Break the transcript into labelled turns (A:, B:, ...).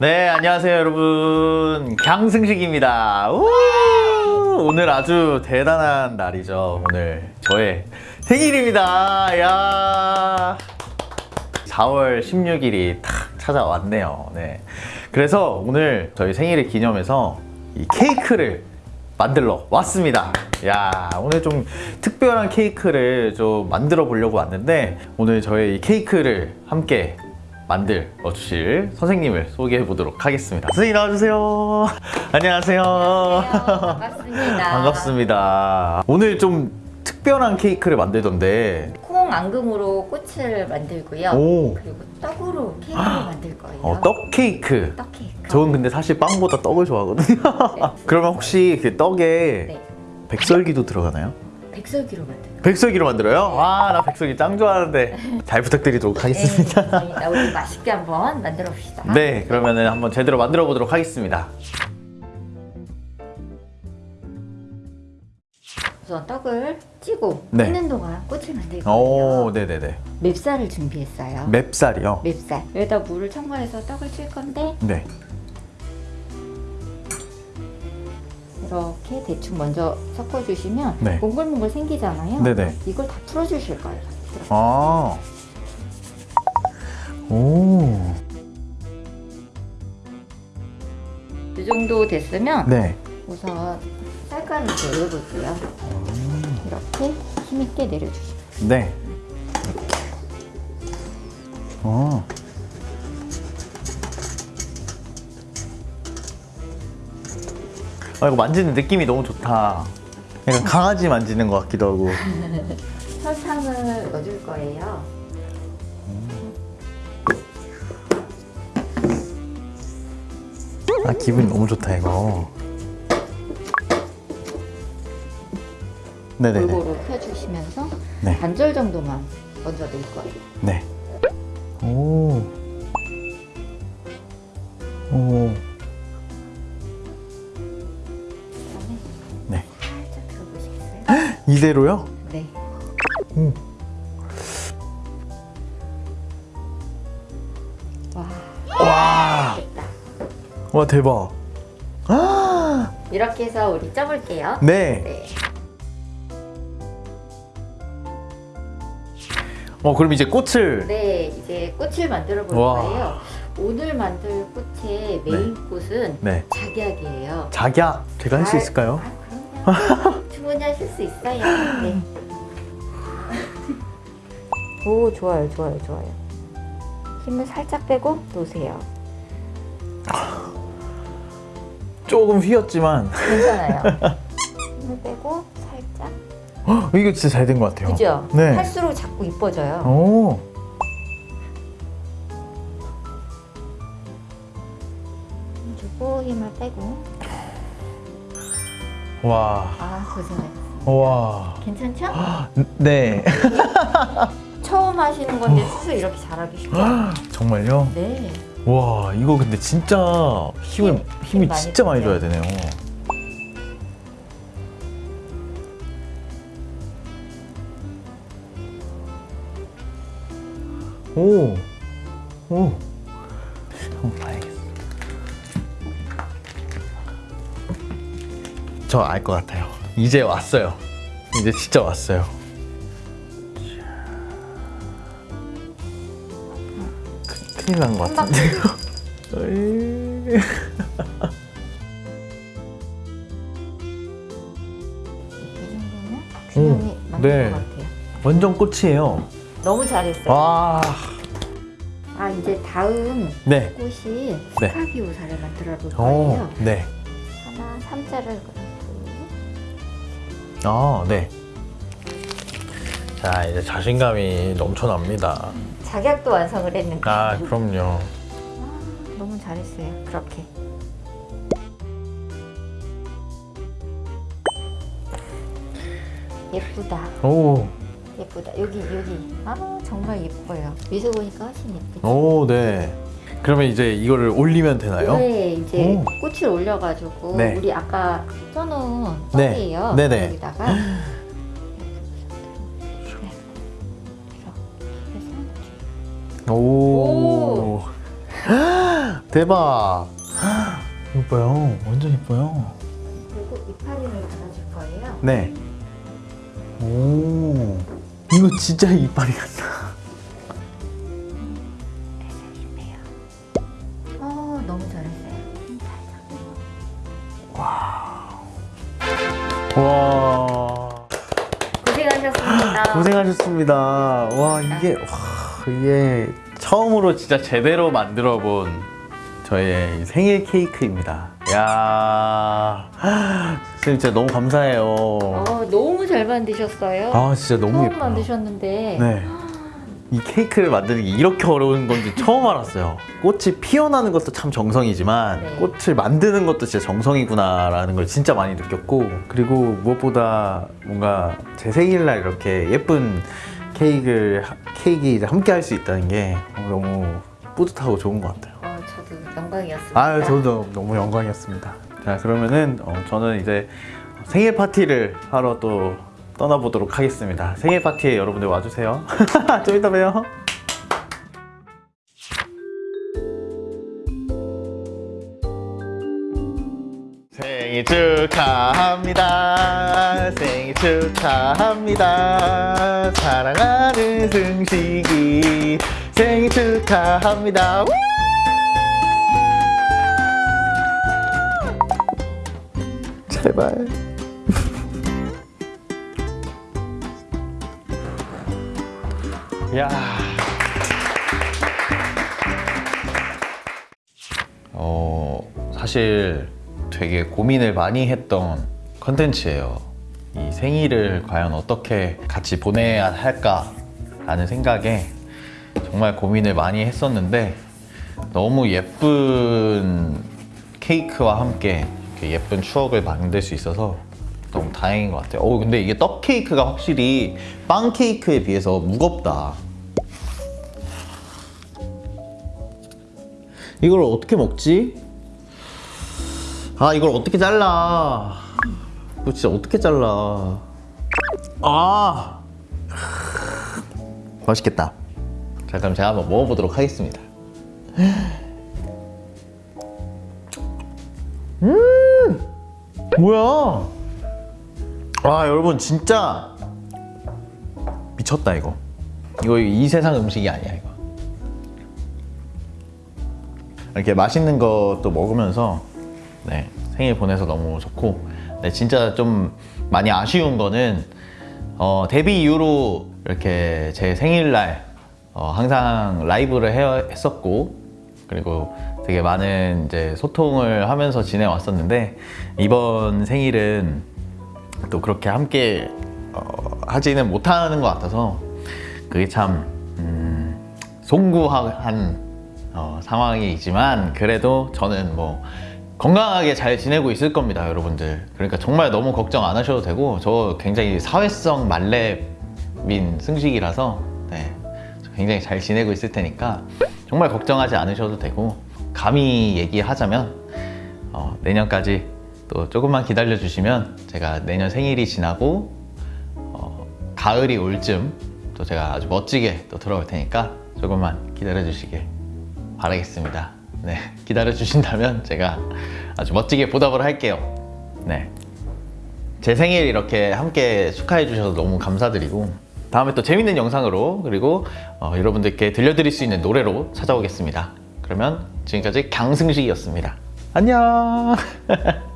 A: 네, 안녕하세요, 여러분. 강승식입니다. 우! 오늘 아주 대단한 날이죠. 오늘 저의 생일입니다. 야 4월 16일이 탁 찾아왔네요. 네. 그래서 오늘 저희 생일을 기념해서 이 케이크를 만들러 왔습니다. 야 오늘 좀 특별한 케이크를 좀 만들어 보려고 왔는데 오늘 저의 이 케이크를 함께 만들어 주실 선생님을 소개해 보도록 하겠습니다. 선생님 나와주세요. 안녕하세요.
B: 반갑습니다.
A: 반갑습니다. 오늘 좀 특별한 케이크를 만들던데
B: 콩 앙금으로 꽃을 만들고요.
A: 오.
B: 그리고 떡으로 케이크를 만들 거예요.
A: 어, 떡 케이크.
B: 떡 케이크.
A: 저는 근데 사실 빵보다 떡을 좋아하거든요.
B: 네.
A: 그러면 혹시 그 떡에
B: 네.
A: 백설기도 들어가나요?
B: 백설기로 만들 거예요.
A: 백설기로 만들어요? 와, 나 백설기 짱 좋아하는데 잘 부탁드리도록 하겠습니다.
B: 네. 우리 맛있게 한번 만들어 봅시다.
A: 네, 그러면 은 한번 제대로 만들어 보도록 하겠습니다.
B: 우선 떡을 찌고
A: 네.
B: 찌는 동안 꽃을 만들 거예요.
A: 오, 네네네.
B: 맵쌀을 준비했어요.
A: 맵쌀이요?
B: 맵쌀. 여기다 물을 첨가해서 떡을 찔 건데
A: 네.
B: 이렇게 대충 먼저 섞어주시면
A: 네.
B: 몽글몽글 생기잖아요.
A: 네네.
B: 이걸 다 풀어주실 거예요.
A: 아. 오.
B: 이 정도 됐으면
A: 네.
B: 우선 쌀가루 내려볼게요. 이렇게 힘있게 내려주시면
A: 네. 어. 아, 이거 만지는 느낌이 너무 좋다. 약간 강아지 만지는 것 같기도 하고.
B: 설탕을 넣어줄 거예요.
A: 아, 기분이 너무 좋다, 이거. 네네네.
B: 골고루 펴주시면서
A: 네.
B: 반절 정도만 먼저 넣을 거예요.
A: 네. 오. 오. 이대로요?
B: 네.
A: 오.
B: 와,
A: 와.
B: 됐다.
A: 와, 대박. 아!
B: 이렇게 해서 우리 쪄볼게요.
A: 네.
B: 네.
A: 어, 그럼 이제 꽃을.
B: 네, 이제 꽃을 만들어 볼
A: 와.
B: 거예요. 오늘 만들 꽃의 메인 꽃은
A: 네.
B: 작약이에요.
A: 작약, 제가 할수
B: 잘-
A: 있을까요?
B: 아, 하실 수 있어요. 네. 오, 좋아요, 좋아요, 좋아요. 힘을 살짝 빼고 놓으세요.
A: 조금 휘었지만.
B: 괜찮아요. 힘을 빼고 살짝.
A: 헉, 이거 진짜 잘 된 것 같아요.
B: 그죠?
A: 네.
B: 할수록 자꾸 이뻐져요.
A: 오.
B: 주고 힘을 빼고.
A: 와.
B: 아, 고생했어.
A: 와.
B: 괜찮죠?
A: 네.
B: 처음 하시는 건데 스스로 이렇게 잘하기 쉽죠?
A: 정말요?
B: 네.
A: 와, 이거 근데 진짜 힘을,
B: 힘,
A: 힘이
B: 힘 많이
A: 진짜 많이 줘야. 되네요. 오. 오. 한번 봐야겠어. 저 알 것 같아요. 이제 왔어요. 이제 진짜 왔어요. 큰- 큰일 난 것 같은데요. 어이.
B: 이 정도면 균형이 맞는
A: 네.
B: 것 같아요.
A: 완전 꽃이에요.
B: 너무 잘했어요.
A: 와.
B: 아 이제 다음
A: 네.
B: 꽃이
A: 네.
B: 스카비오사를 만들어 볼
A: 오,
B: 거예요.
A: 네.
B: 하나 삼자를 그리고
A: 아, 네. 자, 이제 자신감이 넘쳐납니다.
B: 작약도 완성을 했는데
A: 아, 그럼요.
B: 아, 너무 잘했어요. 그렇게 예쁘다.
A: 오,
B: 예쁘다. 여기 여기 아 정말 예뻐요. 위에서 보니까 훨씬 예쁘죠.
A: 오, 네. 그러면 이제 이거를 올리면 되나요?
B: 네, 이제
A: 오.
B: 꽃을 올려가지고
A: 네.
B: 우리 아까 써놓은
A: 네.
B: 떡이에요.
A: 네네.
B: 여기다가 이렇게 해서
A: 오. 대박. 이거 봐요. 완전 예뻐요.
B: 그리고 이파리를 받아줄 거예요.
A: 네. 오. 이거 진짜 이빨이 같다.
B: 고생하셨습니다.
A: 와 이게 와, 이게 처음으로 진짜 제대로 만들어 본 저의 생일 케이크입니다. 야, 진짜 너무 감사해요.
B: 어, 너무 잘 만드셨어요.
A: 아 진짜 너무
B: 처음
A: 예뻐요.
B: 만드셨는데
A: 네. 이 케이크를 만드는 게 이렇게 어려운 건지 처음 알았어요. 꽃이 피어나는 것도 참 정성이지만
B: 네.
A: 꽃을 만드는 것도 진짜 정성이구나 라는 걸 진짜 많이 느꼈고 그리고 무엇보다 뭔가 제 생일날 이렇게 예쁜 케이크를 케이크 함께 할 수 있다는 게 너무 뿌듯하고 좋은 것 같아요.
B: 어, 저도 영광이었습니다.
A: 아유 저도 너무 영광이었습니다. 자 그러면은 어, 저는 이제 생일 파티를 하러 또 떠나보도록 하겠습니다. 생일 파티에 여러분들 와주세요. 좀 이따 봬요. 생일 축하합니다. 생일 축하합니다. 사랑하는 승식이 생일 축하합니다. 우! 제발. 야. 어, 사실 되게 고민을 많이 했던 컨텐츠예요. 이 생일을 과연 어떻게 같이 보내야 할까 라는 생각에 정말 고민을 많이 했었는데 너무 예쁜 케이크와 함께 예쁜 추억을 만들 수 있어서 너무 다행인 것 같아요. 오, 근데 이게 떡 케이크가 확실히 빵 케이크에 비해서 무겁다. 이걸 어떻게 먹지? 아, 이걸 어떻게 잘라? 이거 진짜 어떻게 잘라? 아! 맛있겠다. 자, 그럼 제가 한번 먹어보도록 하겠습니다. 뭐야? 아 여러분 진짜 미쳤다 이거. 이거 이 세상 음식이 아니야 이거. 이렇게 맛있는 것도 먹으면서 네, 생일 보내서 너무 좋고 네, 진짜 좀 많이 아쉬운 거는 어, 데뷔 이후로 이렇게 제 생일날 어, 항상 라이브를 해, 했었고 그리고 되게 많은 이제 소통을 하면서 지내왔었는데 이번 생일은 또 그렇게 함께 어, 하지는 못하는 것 같아서 그게 참 음, 송구한 어, 상황이지만 그래도 저는 뭐 건강하게 잘 지내고 있을 겁니다 여러분들. 그러니까 정말 너무 걱정 안 하셔도 되고 저 굉장히 사회성 만렙인 승식이라서 네, 저 굉장히 잘 지내고 있을 테니까 정말 걱정하지 않으셔도 되고 감히 얘기하자면 어, 내년까지 또 조금만 기다려 주시면 제가 내년 생일이 지나고 어, 가을이 올 쯤 또 제가 아주 멋지게 또 들어올 테니까 조금만 기다려 주시길 바라겠습니다. 네, 기다려 주신다면 제가 아주 멋지게 보답을 할게요. 네. 제 생일 이렇게 함께 축하해 주셔서 너무 감사드리고 다음에 또 재밌는 영상으로 그리고 어, 여러분들께 들려드릴 수 있는 노래로 찾아오겠습니다. 그러면 지금까지 강승식이었습니다. 안녕.